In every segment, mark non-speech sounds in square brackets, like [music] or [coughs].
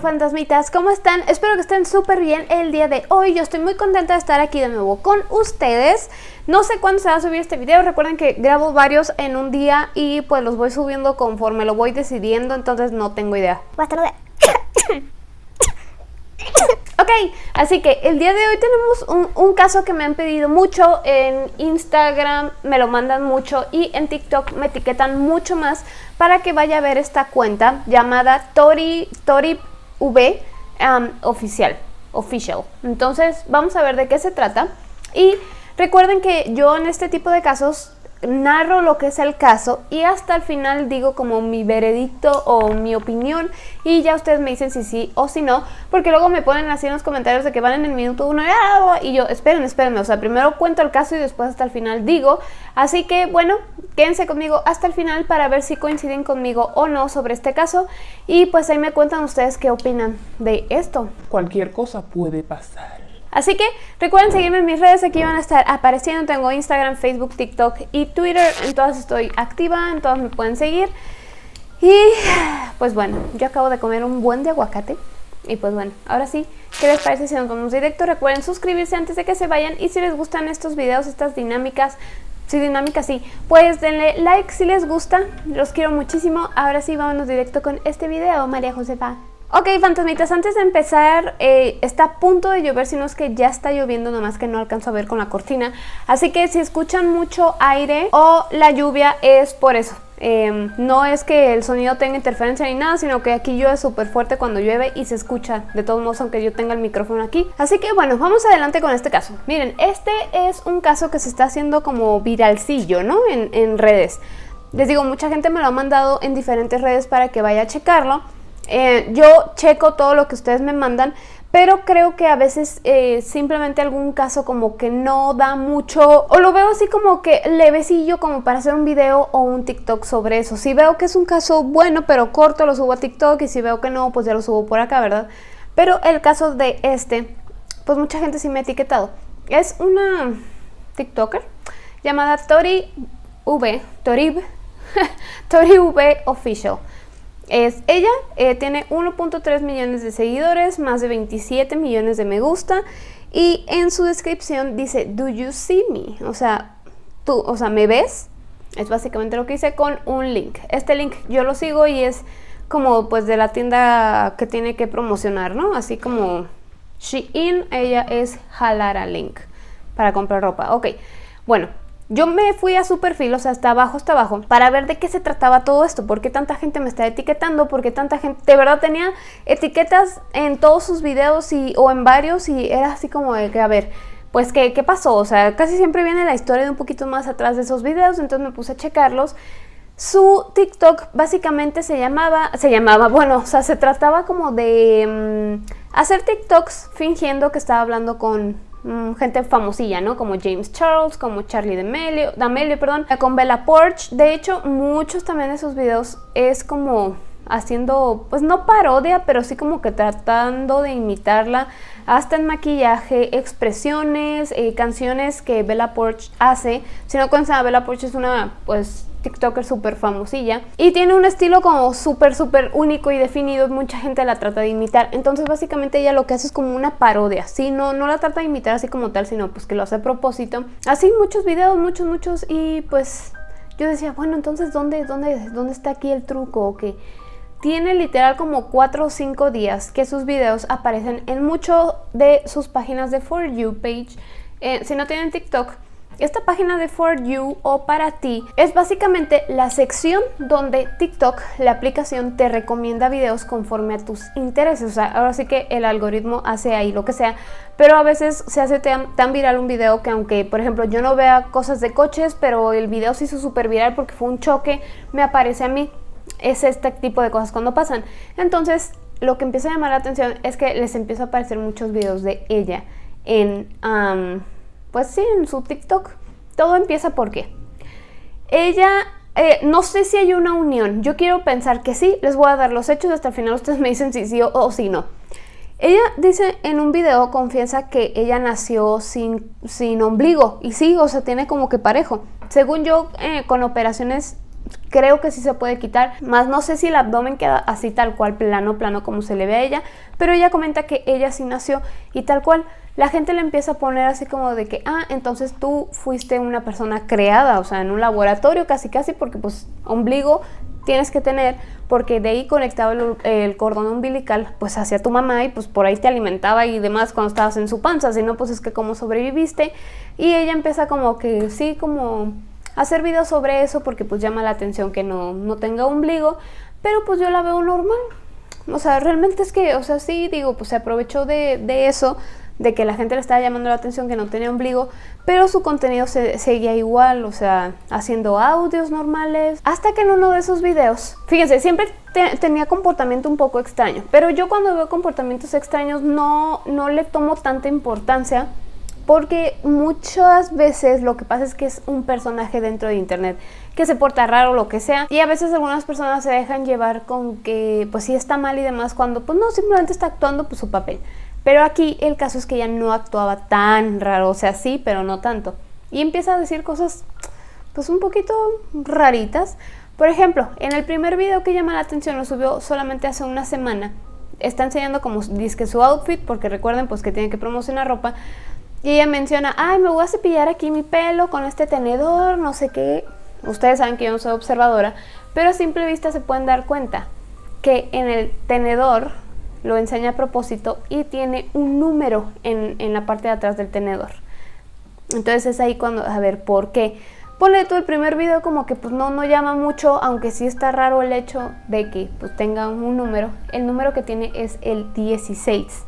fantasmitas, ¿cómo están? Espero que estén súper bien el día de hoy. Yo estoy muy contenta de estar aquí de nuevo con ustedes. No sé cuándo se va a subir este video, recuerden que grabo varios en un día y pues los voy subiendo conforme lo voy decidiendo, entonces no tengo idea. [coughs] Ok, así que el día de hoy tenemos un, caso que me han pedido mucho en Instagram, me lo mandan mucho y en TikTok me etiquetan mucho más para que vaya a ver esta cuenta llamada Tori, Tori V um, oficial, official. Entonces vamos a ver de qué se trata y recuerden que yo en este tipo de casos narro lo que es el caso y hasta el final digo como mi veredicto o mi opinión y ya ustedes me dicen si sí o si no, porque luego me ponen así en los comentarios de que van en el minuto uno y yo, esperen, espérenme, o sea, primero cuento el caso y después hasta el final digo, así que bueno, quédense conmigo hasta el final para ver si coinciden conmigo o no sobre este caso y pues ahí me cuentan ustedes qué opinan de esto. Cualquier cosa puede pasar. Así que recuerden seguirme en mis redes, aquí van a estar apareciendo, tengo Instagram, Facebook, TikTok y Twitter, en todas estoy activa, en todas me pueden seguir. Y pues bueno, yo acabo de comer un buen de aguacate y pues bueno, ahora sí, ¿qué les parece si nos vamos directo? Recuerden suscribirse antes de que se vayan y si les gustan estos videos, estas dinámicas, si dinámicas sí, pues denle like si les gusta, los quiero muchísimo. Ahora sí, vámonos directo con este video, María Josefa. Ok, fantasmitas, antes de empezar, eh, está a punto de llover, si no es que ya está lloviendo, nomás que no alcanzo a ver con la cortina. Así que si escuchan mucho aire o la lluvia es por eso. Em, no es que el sonido tenga interferencia ni nada, sino que aquí llueve súper fuerte cuando llueve y se escucha de todos modos aunque yo tenga el micrófono aquí. Así que bueno, vamos adelante con este caso. Miren, este es un caso que se está haciendo como viralcillo, ¿no? En, en redes. Les digo, mucha gente me lo ha mandado en diferentes redes para que vaya a checarlo. Eh, yo checo todo lo que ustedes me mandan, pero creo que a veces eh, simplemente algún caso como que no da mucho, o lo veo así como que levecillo como para hacer un video o un TikTok sobre eso. Si veo que es un caso bueno pero corto, lo subo a TikTok y si veo que no, pues ya lo subo por acá, ¿verdad? Pero el caso de este, pues mucha gente sí me ha etiquetado. Es una TikToker llamada Tori V, Torib, [laughs] Tori V Official es ella, eh, tiene 1.3 millones de seguidores, más de 27 millones de me gusta y en su descripción dice, do you see me? O sea, tú, o sea, ¿me ves? Es básicamente lo que hice con un link. Este link yo lo sigo y es como pues de la tienda que tiene que promocionar, ¿no? Así como Shein, ella es Halara Link para comprar ropa. Ok, bueno, yo me fui a su perfil, o sea, hasta abajo, hasta abajo, para ver de qué se trataba todo esto, por qué tanta gente me está etiquetando, por qué tanta gente, de verdad tenía etiquetas en todos sus videos y, o en varios y era así como de que, a ver, pues ¿qué, qué pasó, o sea, casi siempre viene la historia de un poquito más atrás de esos videos, entonces me puse a checarlos. Su TikTok básicamente se llamaba, se llamaba, bueno, o sea, se trataba como de mm, hacer TikToks fingiendo que estaba hablando con gente famosilla, ¿no? Como James Charles, como Charlie D'Amelio, D'Amelio, perdón, con Bella Porch. De hecho, muchos también de sus videos es como haciendo, pues no parodia, pero sí como que tratando de imitarla, hasta en maquillaje, expresiones, eh, canciones que Bella Porch hace. Si no a Bella Porch es una, pues, TikToker súper famosilla y tiene un estilo como súper súper único y definido mucha gente la trata de imitar entonces básicamente ella lo que hace es como una parodia ¿sí? no, no la trata de imitar así como tal sino pues que lo hace a propósito así muchos videos, muchos, muchos y pues yo decía bueno entonces ¿dónde, dónde, dónde está aquí el truco? que tiene literal como 4 o 5 días que sus videos aparecen en mucho de sus páginas de For You page eh, si no tienen TikTok esta página de For You o para ti es básicamente la sección donde TikTok, la aplicación, te recomienda videos conforme a tus intereses. O sea, ahora sí que el algoritmo hace ahí lo que sea, pero a veces se hace tan, viral un video que aunque, por ejemplo, yo no vea cosas de coches, pero el video se hizo súper viral porque fue un choque, me aparece a mí. Es este tipo de cosas cuando pasan. Entonces, lo que empieza a llamar la atención es que les empieza a aparecer muchos videos de ella en pues sí, en su TikTok. Todo empieza porque ella, eh, no sé si hay una unión, yo quiero pensar que sí, les voy a dar los hechos, hasta el final ustedes me dicen si sí o, si no. Ella dice en un video, confiesa que ella nació sin, sin ombligo, y sí, o sea, tiene como que parejo. Según yo, eh, con operaciones creo que sí se puede quitar, más no sé si el abdomen queda así tal cual, plano, plano como se le ve a ella, pero ella comenta que ella sí nació y tal cual, la gente le empieza a poner así como de que, ah, entonces tú fuiste una persona creada, o sea, en un laboratorio casi casi, porque pues ombligo tienes que tener, porque de ahí conectaba el, cordón umbilical pues hacia tu mamá y pues por ahí te alimentaba y demás cuando estabas en su panza, si no pues es que como sobreviviste y ella empieza como que sí, como hacer videos sobre eso porque pues llama la atención que no, no tenga ombligo, pero pues yo la veo normal, o sea, realmente es que, o sea, sí, digo, pues se aprovechó de, de eso, de que la gente le estaba llamando la atención que no tenía ombligo, pero su contenido se, seguía igual, o sea, haciendo audios normales, hasta que en uno de esos videos, fíjense, siempre tenía comportamiento un poco extraño, pero yo cuando veo comportamientos extraños no, no le tomo tanta importancia, porque muchas veces lo que pasa es que es un personaje dentro de internet que se porta raro o lo que sea y a veces algunas personas se dejan llevar con que pues sí está mal y demás cuando pues no, simplemente está actuando pues su papel pero aquí el caso es que ella no actuaba tan raro, o sea, sí, pero no tanto. Y empieza a decir cosas, pues un poquito raritas. Por ejemplo, en el primer video que llama la atención, lo subió solamente hace una semana. Está enseñando como dice su outfit, porque recuerden pues que tiene que promocionar ropa. Y ella menciona, ay, me voy a cepillar aquí mi pelo con este tenedor, no sé qué. Ustedes saben que yo no soy observadora, pero a simple vista se pueden dar cuenta que en el tenedor lo enseña a propósito y tiene un número en, la parte de atrás del tenedor. Entonces es ahí cuando, a ver, ¿por qué? Ponle tú el primer video como que pues no, no llama mucho, aunque sí está raro el hecho de que pues tenga un número. El número que tiene es el 16.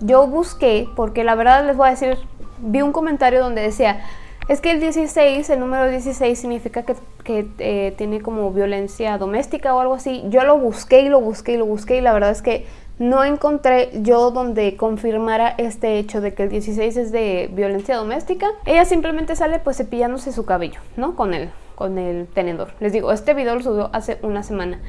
Yo busqué, porque la verdad les voy a decir, vi un comentario donde decía, es que el 16, el número 16 significa que, eh, tiene como violencia doméstica o algo así. Yo lo busqué y lo busqué y lo busqué y la verdad es que no encontré yo donde confirmara este hecho de que el 16 es de violencia doméstica. Ella simplemente sale pues cepillándose su cabello, ¿no? Con el, con el tenedor. Les digo, este video lo subió hace una semana.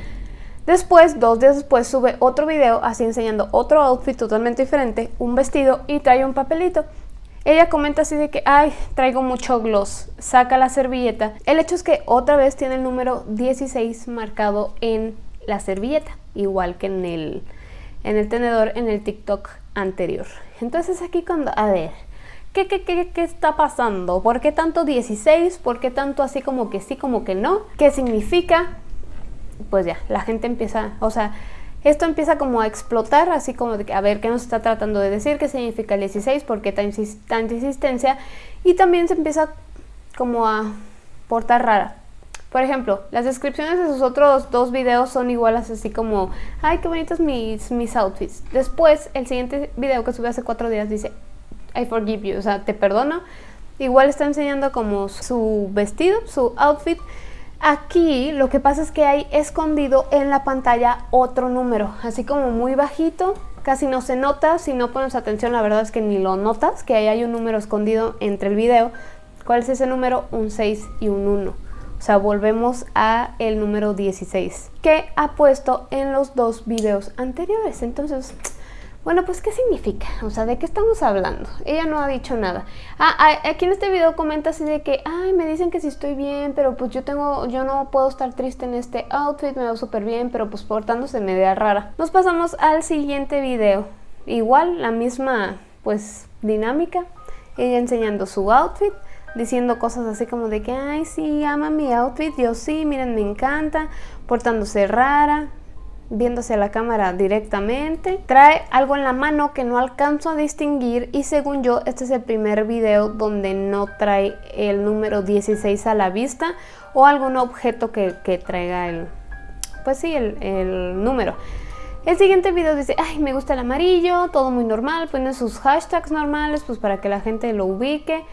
Después, dos días después, sube otro video así enseñando otro outfit totalmente diferente, un vestido y trae un papelito. Ella comenta así de que, ay, traigo mucho gloss, saca la servilleta. El hecho es que otra vez tiene el número 16 marcado en la servilleta, igual que en el, en el tenedor en el TikTok anterior. Entonces aquí cuando, a ver, ¿qué, qué, qué, qué está pasando? ¿Por qué tanto 16? ¿Por qué tanto así como que sí, como que no? ¿Qué significa? Pues ya, la gente empieza, o sea, esto empieza como a explotar, así como a ver, ¿qué nos está tratando de decir? ¿Qué significa el 16? ¿Por qué tanta insistencia? Y también se empieza como a portar rara. Por ejemplo, las descripciones de sus otros dos videos son iguales así como ¡Ay, qué bonitos mis, mis outfits! Después, el siguiente video que subí hace cuatro días dice I forgive you, o sea, te perdono. Igual está enseñando como su vestido, su outfit. Aquí lo que pasa es que hay escondido en la pantalla otro número, así como muy bajito, casi no se nota, si no pones atención la verdad es que ni lo notas, que ahí hay un número escondido entre el video. ¿Cuál es ese número? Un 6 y un 1. O sea, volvemos a el número 16 que ha puesto en los dos videos anteriores. Entonces, bueno, pues ¿qué significa? O sea, ¿de qué estamos hablando? Ella no ha dicho nada. Ah, ah, aquí en este video comenta así de que, ay, me dicen que sí estoy bien, pero pues yo tengo, yo no puedo estar triste en este outfit, me veo súper bien, pero pues portándose media rara. Nos pasamos al siguiente video. Igual, la misma, pues, dinámica. Ella enseñando su outfit diciendo cosas así como de que, ay, sí, ama mi outfit, yo sí, miren, me encanta, portándose rara, viéndose a la cámara directamente. Trae algo en la mano que no alcanzo a distinguir y según yo, este es el primer video donde no trae el número 16 a la vista o algún objeto que, traiga el, pues sí, el, el número. El siguiente video dice, ay, me gusta el amarillo, todo muy normal, pone sus hashtags normales, pues para que la gente lo ubique.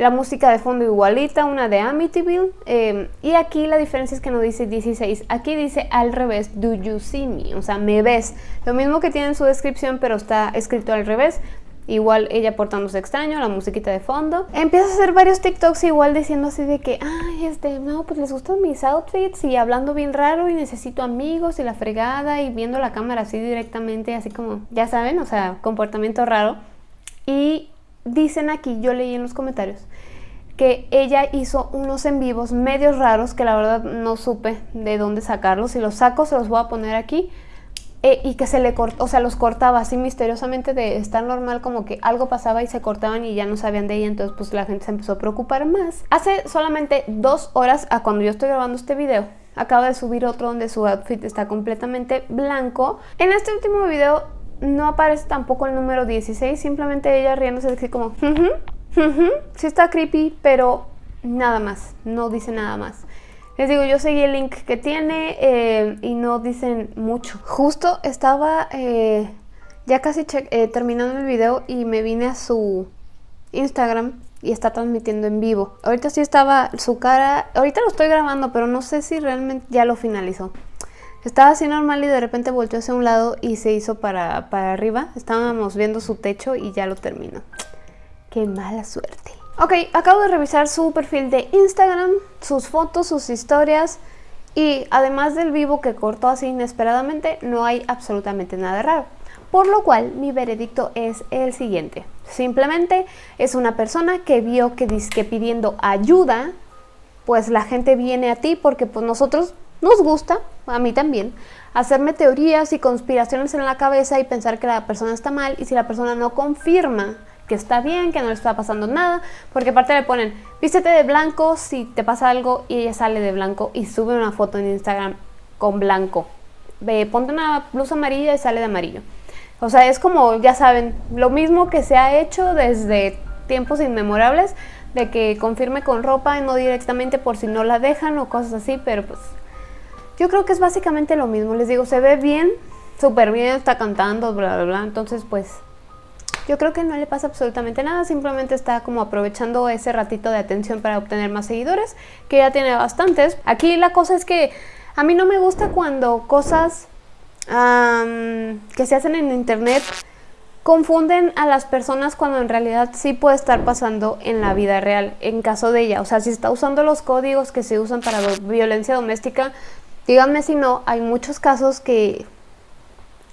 La música de fondo igualita, una de Amityville. Eh, y aquí la diferencia es que no dice 16, aquí dice al revés, do you see me? O sea, me ves. Lo mismo que tiene en su descripción, pero está escrito al revés. Igual ella portándose extraño, la musiquita de fondo. Empieza a hacer varios TikToks igual diciendo así de que, ay, este, no, pues les gustan mis outfits y hablando bien raro y necesito amigos y la fregada y viendo la cámara así directamente, así como, ya saben, o sea, comportamiento raro. Y dicen aquí, yo leí en los comentarios, que ella hizo unos en vivos medios raros que la verdad no supe de dónde sacarlos. Si los saco se los voy a poner aquí. Eh, y que se le cortó, o sea, los cortaba así misteriosamente de estar normal, como que algo pasaba y se cortaban y ya no sabían de ella, entonces pues la gente se empezó a preocupar más. Hace solamente dos horas a cuando yo estoy grabando este video, acaba de subir otro donde su outfit está completamente blanco. En este último video no aparece tampoco el número 16, simplemente ella riéndose así como, sí está creepy, pero nada más, no dice nada más. Les digo, yo seguí el link que tiene eh, y no dicen mucho. Justo estaba eh, ya casi eh, terminando el video y me vine a su Instagram y está transmitiendo en vivo. Ahorita sí estaba su cara, ahorita lo estoy grabando, pero no sé si realmente ya lo finalizó. Estaba así normal y de repente volteó hacia un lado y se hizo para, para arriba. Estábamos viendo su techo y ya lo terminó. Qué mala suerte. Ok, acabo de revisar su perfil de Instagram, sus fotos, sus historias y además del vivo que cortó así inesperadamente, no hay absolutamente nada raro. Por lo cual, mi veredicto es el siguiente. Simplemente es una persona que vio que, que pidiendo ayuda, pues la gente viene a ti porque pues nosotros nos gusta, a mí también, hacerme teorías y conspiraciones en la cabeza y pensar que la persona está mal y si la persona no confirma que está bien, que no le está pasando nada, porque aparte le ponen, vístete de blanco si te pasa algo y ella sale de blanco y sube una foto en Instagram con blanco. Ve, ponte una blusa amarilla y sale de amarillo. O sea, es como, ya saben, lo mismo que se ha hecho desde tiempos inmemorables, de que confirme con ropa y no directamente por si no la dejan o cosas así, pero pues yo creo que es básicamente lo mismo. Les digo, se ve bien, súper bien, está cantando, bla, bla, bla. Entonces, pues yo creo que no le pasa absolutamente nada, simplemente está como aprovechando ese ratito de atención para obtener más seguidores, que ya tiene bastantes. Aquí la cosa es que a mí no me gusta cuando cosas que se hacen en internet confunden a las personas cuando en realidad sí puede estar pasando en la vida real, en caso de ella. O sea, si está usando los códigos que se usan para violencia doméstica, díganme si no, hay muchos casos que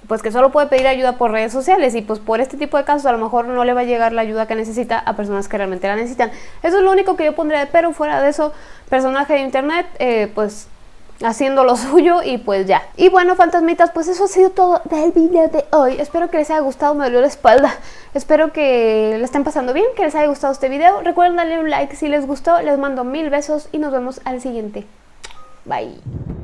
pues que solo puede pedir ayuda por redes sociales y pues por este tipo de casos a lo mejor no le va a llegar la ayuda que necesita a personas que realmente la necesitan. Eso es lo único que yo pondría, pero fuera de eso, personaje de internet, eh, pues haciendo lo [laughs] suyo y pues ya. Y bueno, fantasmitas, pues eso ha sido todo del video de hoy. Espero que les haya gustado, me dolió la espalda. Espero que le estén pasando bien, que les haya gustado este video. Recuerden darle un like si les gustó, les mando mil besos y nos vemos al siguiente. Bye.